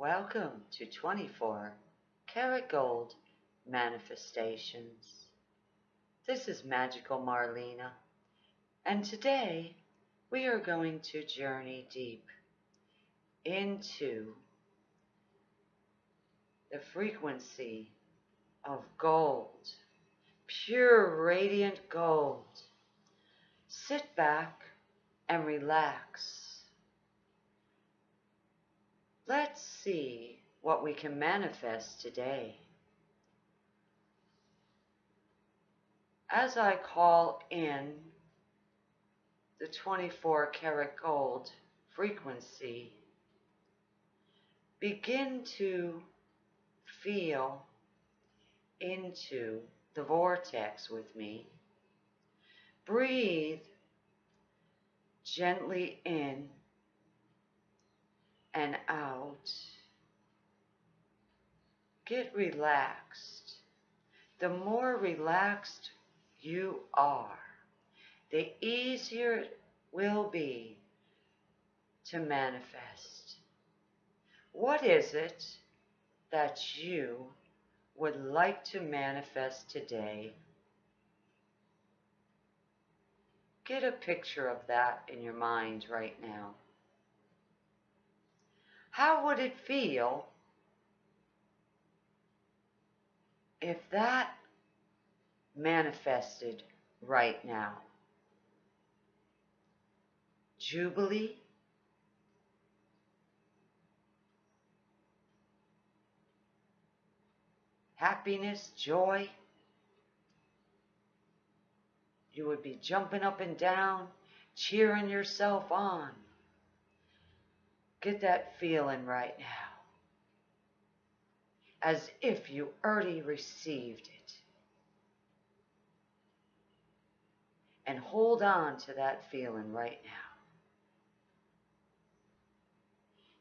Welcome to 24 Karat Gold Manifestations. This is Magical Marlena, and today we are going to journey deep into the frequency of gold, pure radiant gold. Sit back and relax. Let's see what we can manifest today. As I call in the 24 karat gold frequency, begin to feel into the vortex with me. Breathe gently in and out. Get relaxed. The more relaxed you are, the easier it will be to manifest. What is it that you would like to manifest today? Get a picture of that in your mind right now. How would it feel if that manifested right now? Jubilee? Happiness, joy? You would be jumping up and down, cheering yourself on. Get that feeling right now. As if you already received it. And hold on to that feeling right now.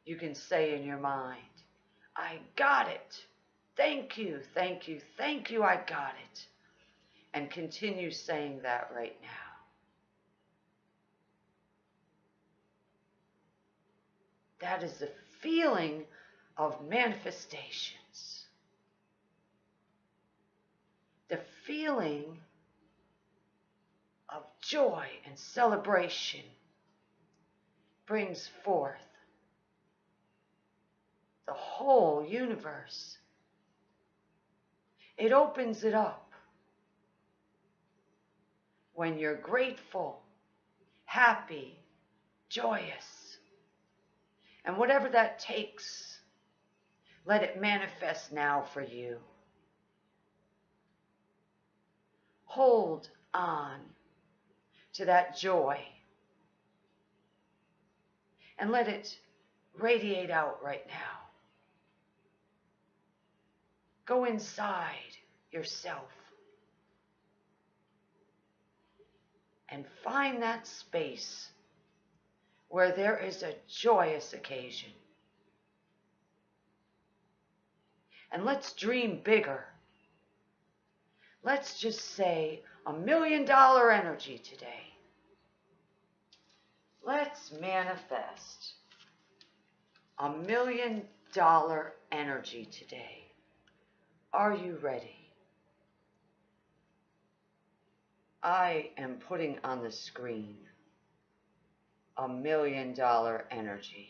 You can say in your mind, I got it. Thank you, thank you, thank you, I got it. And continue saying that right now. That is the feeling of manifestations. The feeling of joy and celebration brings forth the whole universe. It opens it up. When you're grateful, happy, joyous, and whatever that takes, let it manifest now for you. Hold on to that joy and let it radiate out right now. Go inside yourself and find that space where there is a joyous occasion. And let's dream bigger. Let's just say a million dollar energy today. Let's manifest a million dollar energy today. Are you ready? I am putting on the screen a million dollar energy.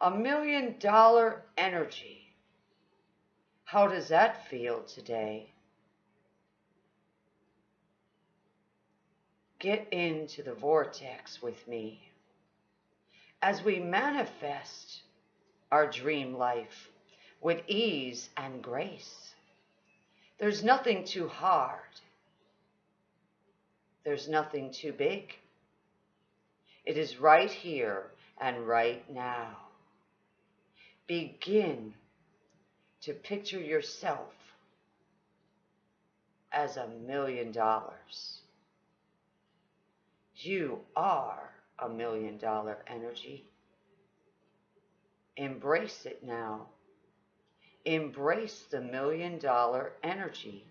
A million dollar energy. How does that feel today? Get into the vortex with me as we manifest our dream life with ease and grace. There's nothing too hard. There's nothing too big. It is right here and right now. Begin to picture yourself as a million dollars. You are a million dollar energy. Embrace it now. Embrace the million dollar energy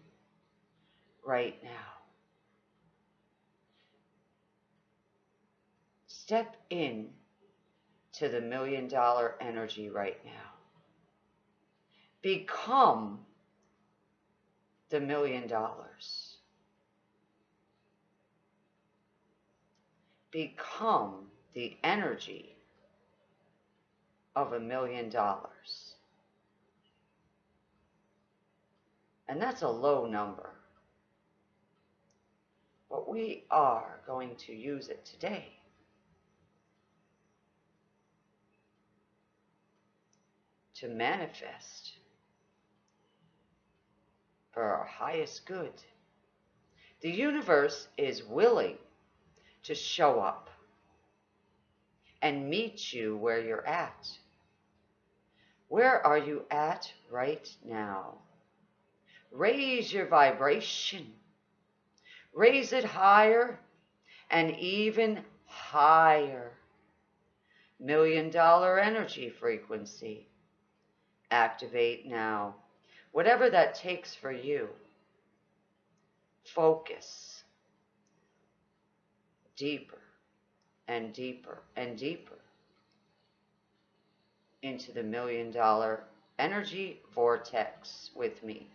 right now. Step in to the million dollar energy right now. Become the million dollars. Become the energy of a million dollars. And that's a low number. But we are going to use it today. To manifest for our highest good. The universe is willing to show up and meet you where you're at. Where are you at right now? Raise your vibration. Raise it higher and even higher. Million dollar energy frequency. Activate now. Whatever that takes for you. Focus. Deeper and deeper and deeper into the million dollar energy vortex with me.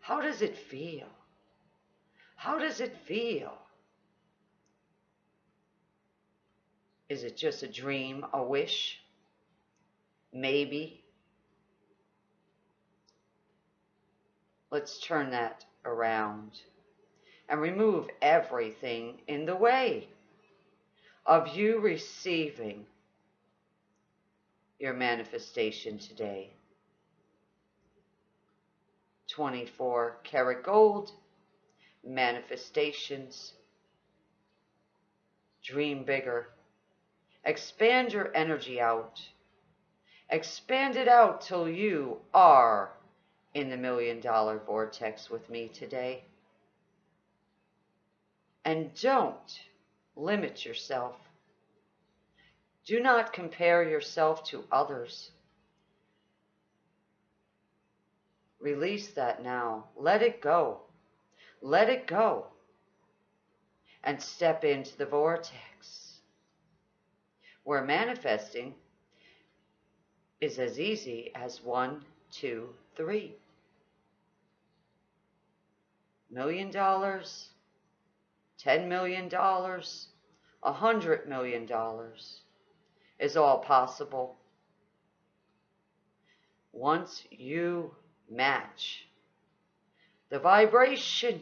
How does it feel? How does it feel? Is it just a dream, a wish? Maybe. Let's turn that around and remove everything in the way of you receiving your manifestation today. 24 karat gold, manifestations, dream bigger, expand your energy out, expand it out till you are in the million dollar vortex with me today. And don't limit yourself do not compare yourself to others. Release that now. Let it go. Let it go. And step into the vortex where manifesting is as easy as one, two, three. Million dollars, ten million dollars, a hundred million dollars is all possible. Once you match the vibration,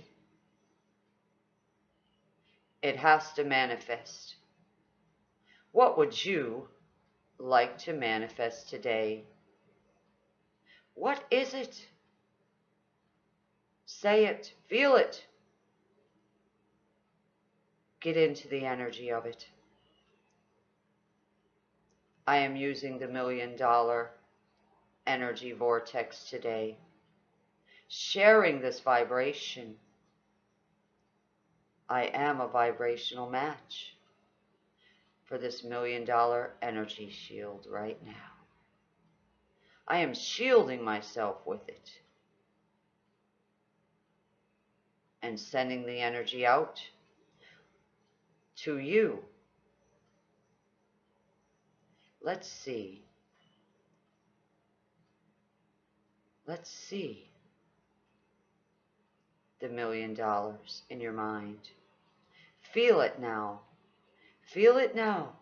it has to manifest. What would you like to manifest today? What is it? Say it, feel it. Get into the energy of it. I am using the million dollar energy vortex today, sharing this vibration. I am a vibrational match for this million dollar energy shield right now. I am shielding myself with it and sending the energy out to you Let's see. Let's see the million dollars in your mind. Feel it now. Feel it now.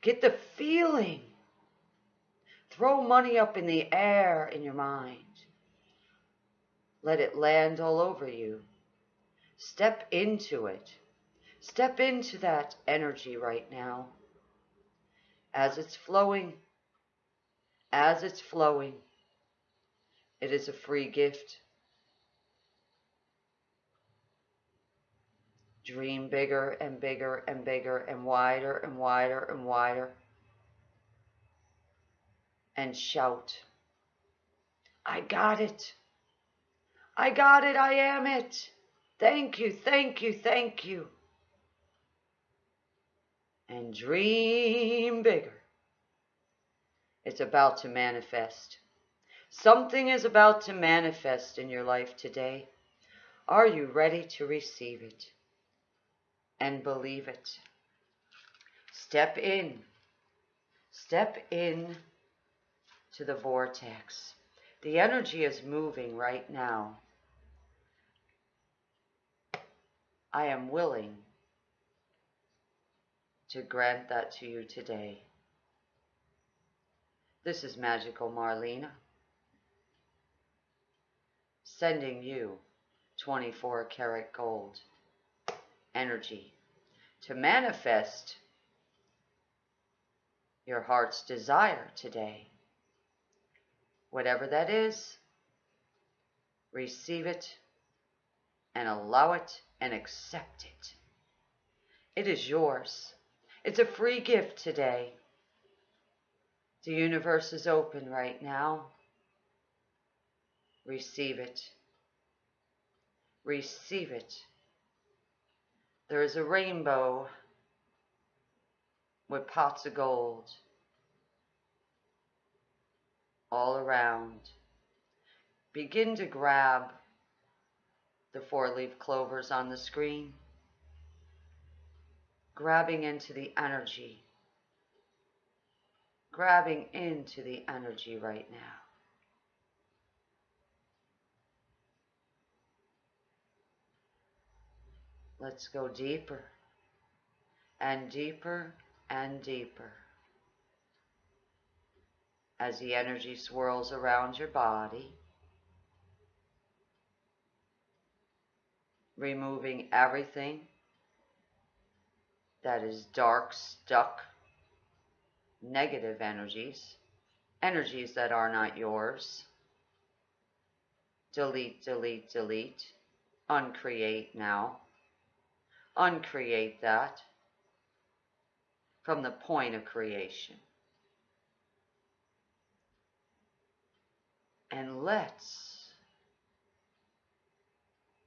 Get the feeling. Throw money up in the air in your mind. Let it land all over you. Step into it. Step into that energy right now as it's flowing, as it's flowing, it is a free gift. Dream bigger and bigger and bigger and wider and wider and wider. And shout, I got it. I got it. I am it. Thank you, thank you, thank you and dream bigger. It's about to manifest. Something is about to manifest in your life today. Are you ready to receive it and believe it? Step in Step in to the vortex. The energy is moving right now. I am willing to grant that to you today. This is Magical Marlena sending you 24 karat gold energy to manifest your heart's desire today. Whatever that is, receive it and allow it and accept it. It is yours. It's a free gift today. The universe is open right now. Receive it. Receive it. There is a rainbow with pots of gold all around. Begin to grab the four-leaf clovers on the screen, grabbing into the energy, grabbing into the energy right now. Let's go deeper and deeper and deeper as the energy swirls around your body, removing everything that is dark, stuck, negative energies, energies that are not yours. Delete, delete, delete. Uncreate now. Uncreate that from the point of creation. And let's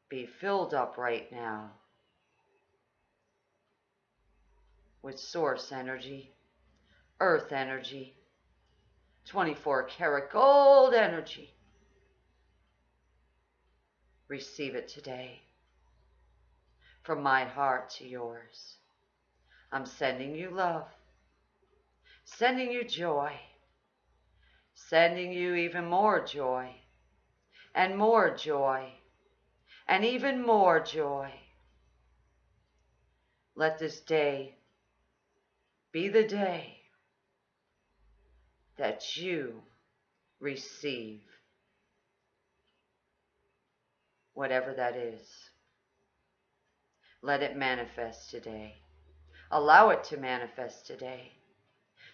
be filled up right now with source energy, earth energy, 24 karat gold energy. Receive it today from my heart to yours. I'm sending you love, sending you joy, sending you even more joy, and more joy, and even more joy. Let this day be the day that you receive whatever that is. Let it manifest today. Allow it to manifest today.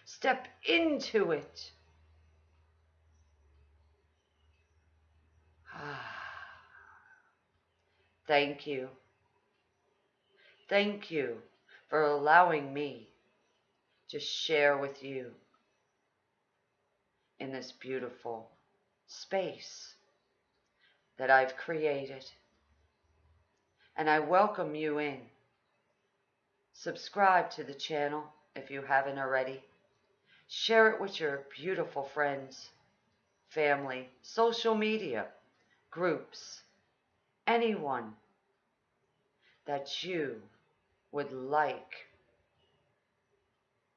Step into it. Thank you. Thank you for allowing me to share with you in this beautiful space that I've created. And I welcome you in. Subscribe to the channel if you haven't already. Share it with your beautiful friends, family, social media, groups, anyone that you would like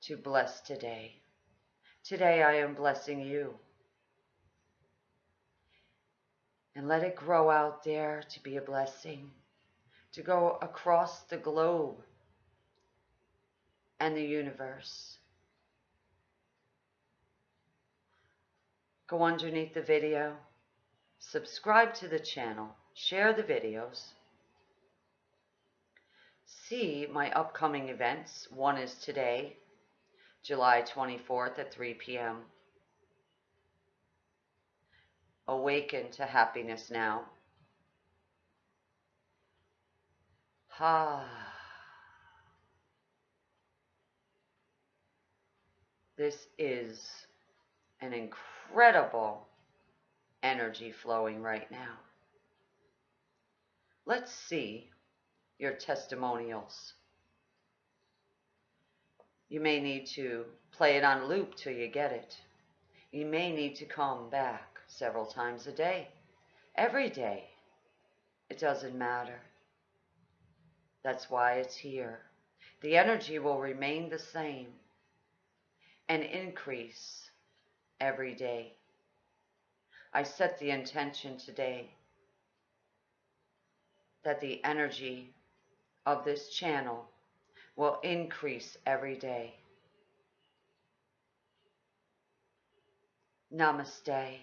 to bless today. Today I am blessing you. And let it grow out there to be a blessing, to go across the globe and the universe. Go underneath the video, subscribe to the channel, share the videos, see my upcoming events. One is today, July 24th at 3 p.m. Awaken to happiness now. Ha. This is an incredible energy flowing right now. Let's see your testimonials. You may need to play it on loop till you get it. You may need to come back several times a day, every day. It doesn't matter. That's why it's here. The energy will remain the same. and increase every day. I set the intention today that the energy of this channel will increase every day. Namaste.